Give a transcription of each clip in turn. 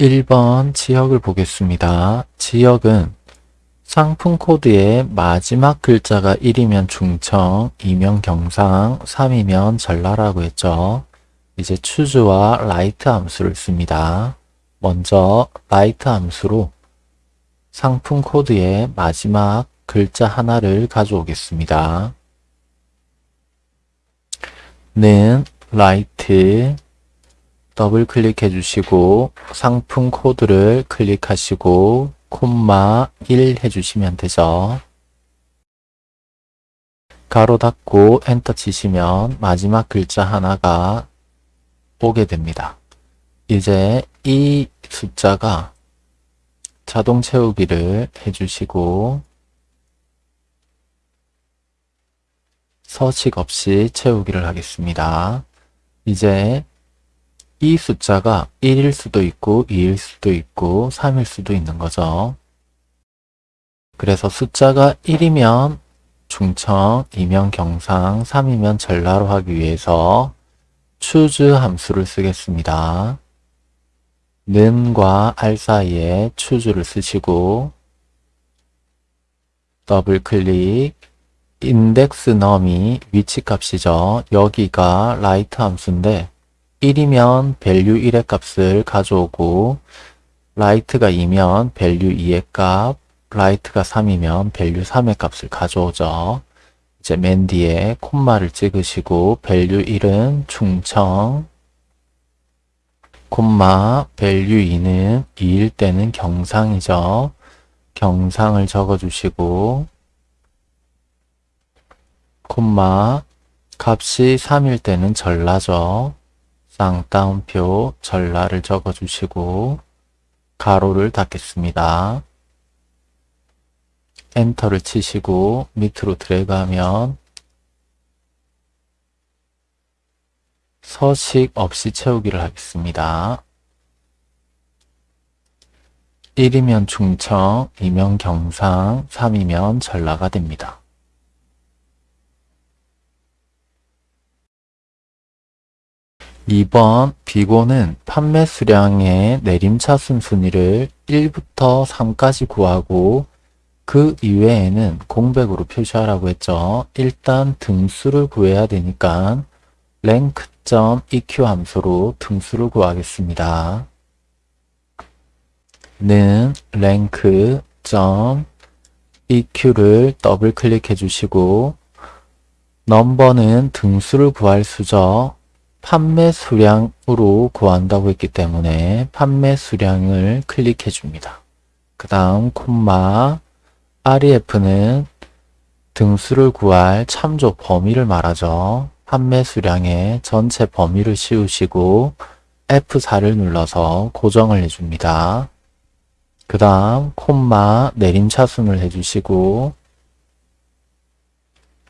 1번 지역을 보겠습니다. 지역은 상품 코드의 마지막 글자가 1이면 충청, 2면 경상, 3이면 전라라고 했죠. 이제 choose와 right 함수를 씁니다. 먼저 right 함수로 상품 코드의 마지막 글자 하나를 가져오겠습니다. 는 RIGHT 더블 클릭해 주시고 상품 코드를 클릭하시고 콤마 1 해주시면 되죠. 괄호 닫고 엔터 치시면 마지막 글자 하나가 오게 됩니다. 이제 이 숫자가 자동 채우기를 해주시고 서식 없이 채우기를 하겠습니다. 이제 이 숫자가 1일 수도 있고 2일 수도 있고 3일 수도 있는 거죠. 그래서 숫자가 1이면 중청, 2면 경상, 3이면 전라로 하기 위해서 choose 함수를 쓰겠습니다. 는과 알 사이에 choose를 쓰시고 더블 클릭 index num이 위치 값이죠. 여기가 RIGHT 함수인데 1이면 value 1의 값을 가져오고 RIGHT가 2면 value 2의 값, RIGHT가 3이면 value 3의 값을 가져오죠. 이제 맨 뒤에 콤마를 찍으시고 value 1은 충청, 콤마 value 2는 2일 때는 경상이죠. 경상을 적어주시고 콤마 값이 3일 때는 전라죠. 쌍따옴표 전라를 적어주시고 가로를 닫겠습니다. 엔터를 치시고 밑으로 드래그하면 서식 없이 채우기를 하겠습니다. 1이면 중청, 2면 경상, 3이면 전라가 됩니다. 2번 비고는 판매 수량의 내림차순 순위를 1부터 3까지 구하고 그 이외에는 공백으로 표시하라고 했죠. 일단 등수를 구해야 되니까 rank.eq 함수로 등수를 구하겠습니다. 는 rank.eq를 더블 클릭해 주시고 넘버는 등수를 구할 수죠. 판매 수량으로 구한다고 했기 때문에 판매 수량을 클릭해 줍니다. 그 다음 콤마 ref는 등수를 구할 참조 범위를 말하죠. 판매 수량의 전체 범위를 씌우시고 F4를 눌러서 고정을 해줍니다. 그 다음 콤마 내림차순을 해주시고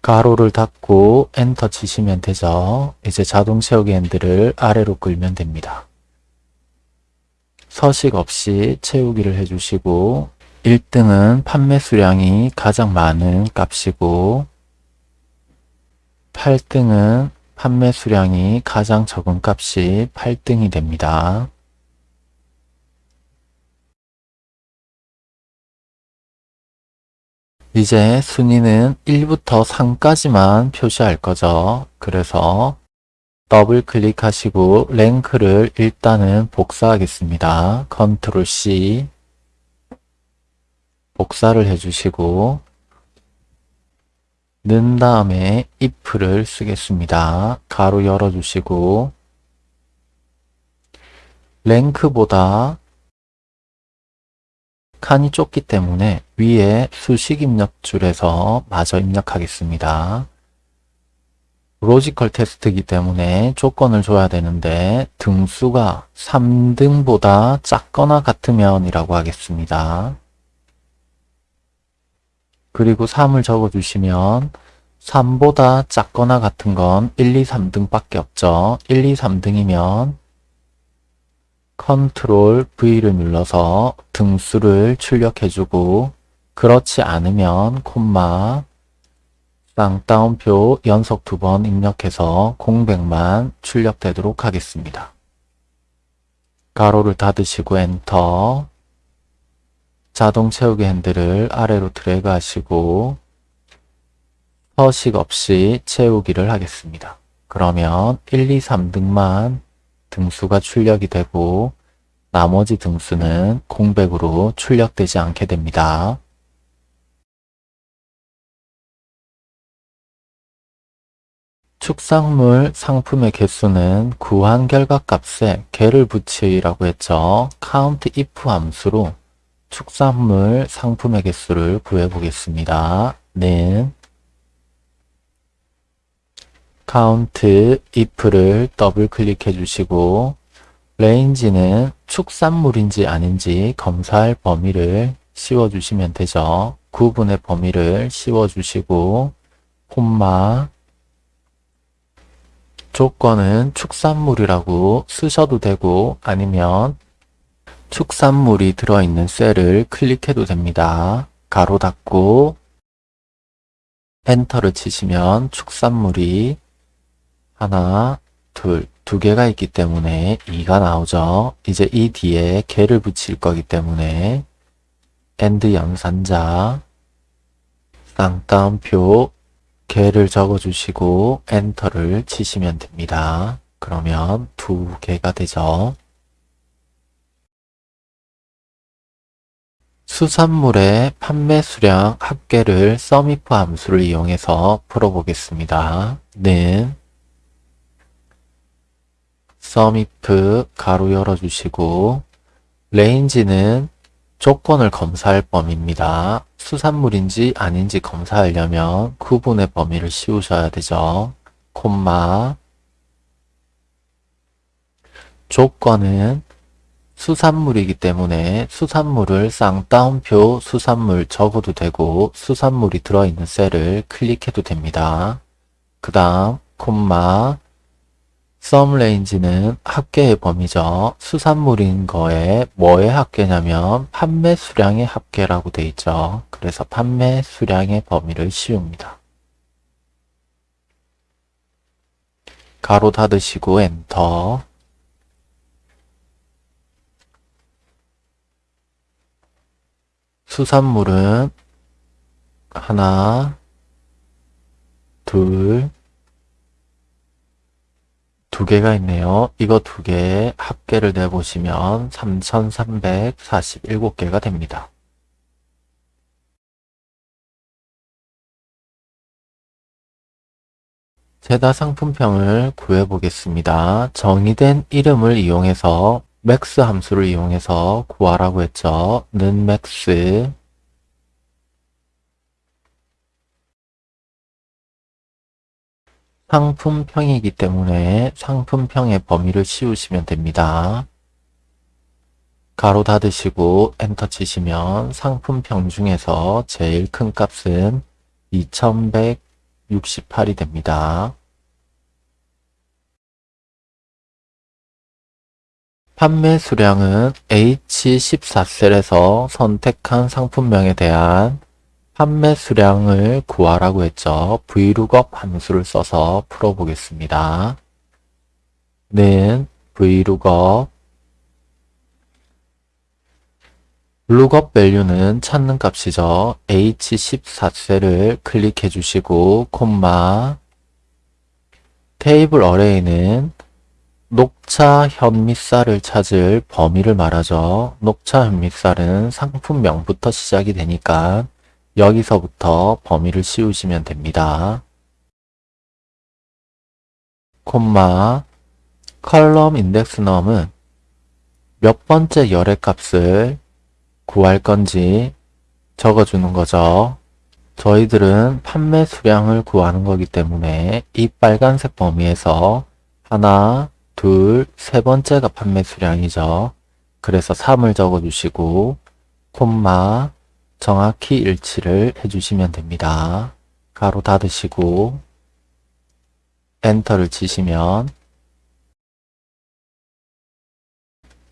가로를 닫고 엔터 치시면 되죠. 이제 자동 채우기 핸들을 아래로 끌면 됩니다. 서식 없이 채우기를 해주시고 1등은 판매 수량이 가장 많은 값이고 8등은 판매 수량이 가장 적은 값이 8등이 됩니다. 이제 순위는 1부터 3까지만 표시할 거죠. 그래서 더블 클릭하시고 rank를 일단은 복사하겠습니다. 컨트롤 C 복사를 해주시고 는 다음에 if를 쓰겠습니다. 괄호 열어주시고 rank보다 칸이 좁기 때문에 위에 수식 입력줄에서 마저 입력하겠습니다. logical test이기 때문에 조건을 줘야 되는데 등수가 3등보다 작거나 같으면 이라고 하겠습니다. 그리고 3을 적어주시면 3보다 작거나 같은 건 1, 2, 3등 밖에 없죠. 1, 2, 3등이면 컨트롤 V를 눌러서 등수를 출력해주고 그렇지 않으면 콤마 쌍따옴표 연속 두 번 입력해서 공백만 출력되도록 하겠습니다. 괄호를 닫으시고 엔터 자동 채우기 핸들을 아래로 드래그 하시고 서식 없이 채우기를 하겠습니다. 그러면 1, 2, 3등만 등수가 출력이 되고 나머지 등수는 공백으로 출력되지 않게 됩니다. 축산물 상품의 개수는 구한 결과값에 개를 붙이라고 했죠. count if 함수로 축산물 상품의 개수를 구해 보겠습니다. 는 count if를 더블 클릭해 주시고 range는 축산물인지 아닌지 검사할 범위를 씌워 주시면 되죠. 구분의 범위를 씌워 주시고 콤마 조건은 축산물이라고 쓰셔도 되고 아니면 축산물이 들어있는 셀을 클릭해도 됩니다. 괄호 닫고 엔터를 치시면 축산물이 하나, 둘, 두 개가 있기 때문에 2가 나오죠. 이제 이 뒤에 개를 붙일 거기 때문에 and 연산자 쌍따옴표 개를 적어주시고 엔터를 치시면 됩니다. 그러면 두 개가 되죠. 수산물의 판매 수량 합계를 SUMIF 함수를 이용해서 풀어보겠습니다. 는 SUMIF 괄호 열어주시고 range는 조건을 검사할 범위입니다. 수산물인지 아닌지 검사하려면 구분의 범위를 씌우셔야 되죠. 콤마 조건은 수산물이기 때문에 수산물을 쌍따옴표 수산물 적어도 되고 수산물이 들어있는 셀을 클릭해도 됩니다. 그 다음 콤마 썸 레인지는 합계의 범위죠. 수산물인 거에 뭐의 합계냐면 판매 수량의 합계라고 돼 있죠. 그래서 판매 수량의 범위를 씌웁니다. 가로 닫으시고 엔터 수산물은 하나, 둘, 두 개가 있네요. 이거 두 개 합계를 내보시면 3,347개가 됩니다. 최다 상품평을 구해보겠습니다. 정의된 이름을 이용해서 MAX 함수를 이용해서 구하라고 했죠. 는 MAX 상품평이기 때문에 상품평의 범위를 씌우시면 됩니다. 괄호 닫으시고 엔터 치시면 상품평 중에서 제일 큰 값은 2168이 됩니다. 판매 수량은 H14셀에서 선택한 상품명에 대한 판매 수량을 구하라고 했죠. vlookup 함수를 써서 풀어보겠습니다. 는 vlookup lookup value는 찾는 값이죠. h14셀을 클릭해 주시고 콤마 테이블 어레이는 녹차 현미쌀을 찾을 범위를 말하죠. 녹차 현미쌀은 상품명부터 시작이 되니까 여기서부터 범위를 씌우시면 됩니다. 콤마 컬럼 인덱스 넘은 몇 번째 열의 값을 구할 건지 적어주는 거죠. 저희들은 판매 수량을 구하는 거기 때문에 이 빨간색 범위에서 하나, 둘, 세 번째가 판매 수량이죠. 그래서 3을 적어주시고 콤마 정확히 일치를 해주시면 됩니다. 가로 닫으시고 엔터를 치시면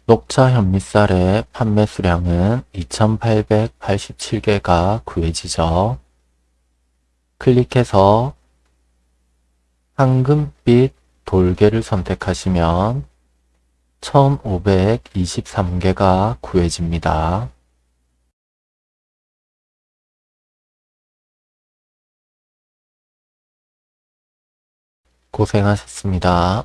녹차 현미쌀의 판매 수량은 2887개가 구해지죠. 클릭해서 황금빛 돌개를 선택하시면 1523개가 구해집니다. 고생하셨습니다.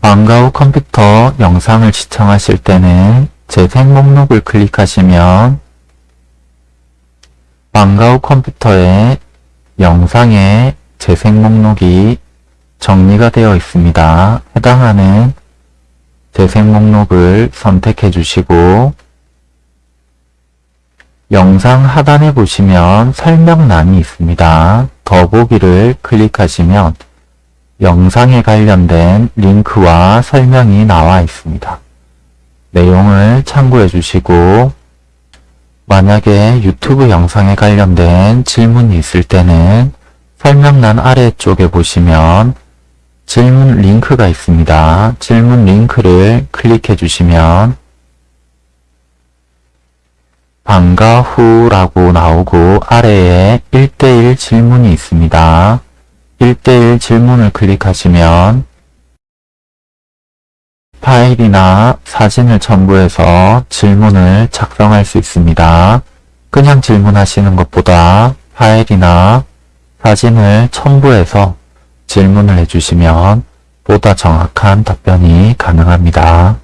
방과후 컴퓨터 영상을 시청하실 때는 재생 목록을 클릭하시면 방과후 컴퓨터의 영상의 재생 목록이 정리가 되어 있습니다. 해당하는 재생 목록을 선택해 주시고 영상 하단에 보시면 설명란이 있습니다. 더보기를 클릭하시면 영상에 관련된 링크와 설명이 나와 있습니다. 내용을 참고해 주시고 만약에 유튜브 영상에 관련된 질문이 있을 때는 설명란 아래쪽에 보시면 질문 링크가 있습니다. 질문 링크를 클릭해 주시면 방과 후라고 나오고 아래에 1대1 질문이 있습니다. 1대1 질문을 클릭하시면 파일이나 사진을 첨부해서 질문을 작성할 수 있습니다. 그냥 질문하시는 것보다 파일이나 사진을 첨부해서 질문을 해주시면 보다 정확한 답변이 가능합니다.